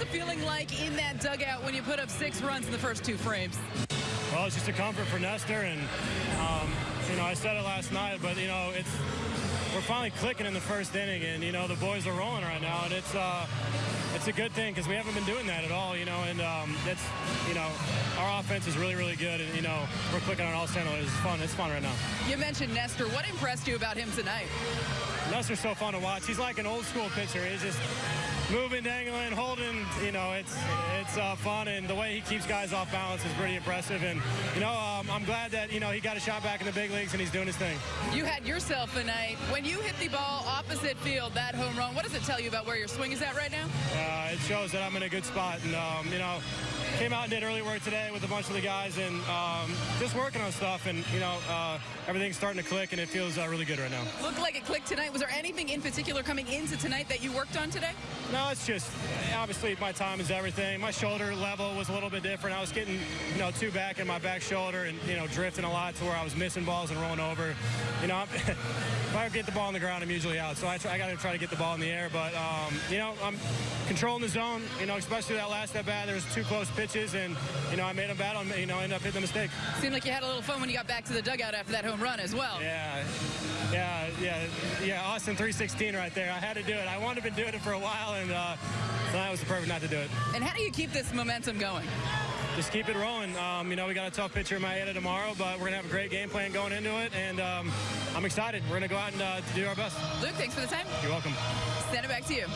the feeling like in that dugout when you put up six runs in the first two frames? Well, it's just a comfort for Nestor, and um, you know I said it last night, but you know it's we're finally clicking in the first inning, and you know the boys are rolling right now, and it's uh, it's a good thing because we haven't been doing that at all, you know, and um, it's you know our offense is really really good, and you know we're clicking on all cylinders. It's fun. It's fun right now. You mentioned Nestor. What impressed you about him tonight? Nestor's so fun to watch. He's like an old school pitcher. He's just moving, dangling, holding. You know, it's it's uh, fun, and the way he keeps guys off balance is pretty impressive. And you know, um, I'm glad that you know he got a shot back in the big leagues and he's doing his thing. You had yourself a night when you hit the ball opposite field, that home run. What does it tell you about where your swing is at right now? Uh, it shows that I'm in a good spot, and um, you know, came out and did early work today with a bunch of the guys, and um, just working on stuff, and you know, uh, everything's starting to click, and it feels uh, really good right now. Looked like it clicked tonight. Was there anything in particular coming into tonight that you worked on today? No, it's just obviously my time is everything. My shoulder level was a little bit different. I was getting you know too back in my back shoulder and you know drifting a lot to where I was missing balls and rolling over. You know, if I get the ball on the ground, I'm usually out. So I, try, I got to try to get the ball in the air. But um, you know, I'm controlling the zone. You know, especially that last at bat, there was two close pitches, and you know I made them bad on. You know, I ended up hitting the mistake. Seemed like you had a little fun when you got back to the dugout after that home run as well. Yeah, yeah, yeah, yeah. Austin 316 right there. I had to do it. I wanted to do it for a while, and uh, tonight was the perfect night to do it. And how do you keep this momentum going? Just keep it rolling. Um, you know, we got a tough pitcher in Maeda tomorrow, but we're gonna have a great game plan going into it, and um, I'm excited. We're gonna go out and uh, do our best. Luke, thanks for the time. You're welcome. Send it back to you.